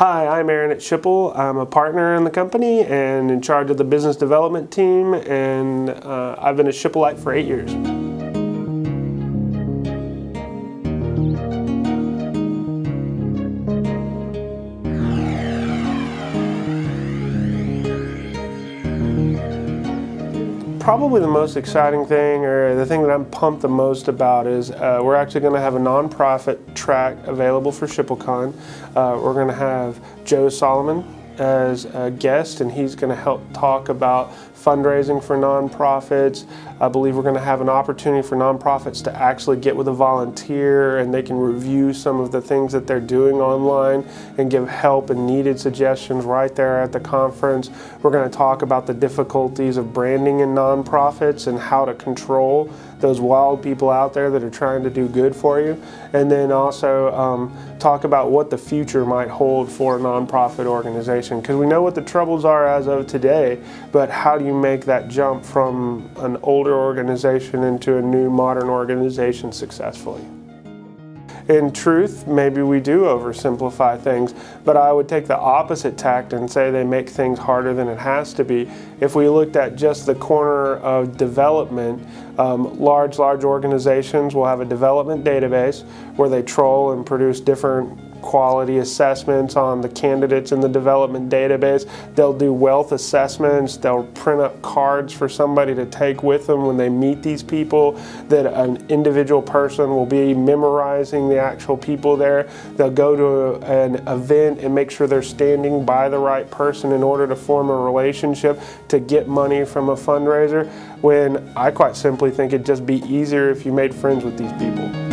Hi, I'm Aaron at Schipul. I'm a partner in the company and in charge of the business development team, and uh, I've been a Schipulite for eight years. Probably the most exciting thing, or the thing that I'm pumped the most about, is uh, we're actually going to have a nonprofit track available for SchipulCon. Uh, we're going to have Joe Solomon as a guest, and he's going to help talk about fundraising for nonprofits. I believe we're going to have an opportunity for nonprofits to actually get with a volunteer and they can review some of the things that they're doing online and give help and needed suggestions right there at the conference. We're going to talk about the difficulties of branding in nonprofits and how to control those wild people out there that are trying to do good for you. And then also um, talk about what the future might hold for a nonprofit organization because we know what the troubles are as of today, but how do you make that jump from an older organization into a new modern organization successfully? In truth, maybe we do oversimplify things, but I would take the opposite tact and say they make things harder than it has to be. If we looked at just the corner of development, um, large, large organizations will have a development database where they troll and produce different quality assessments on the candidates in the development database. They'll do wealth assessments. They'll print up cards for somebody to take with them when they meet these people that an individual person will be memorizing the actual people there. They'll go to an event and make sure they're standing by the right person in order to form a relationship to get money from a fundraiser when I quite simply think it'd just be easier if you made friends with these people.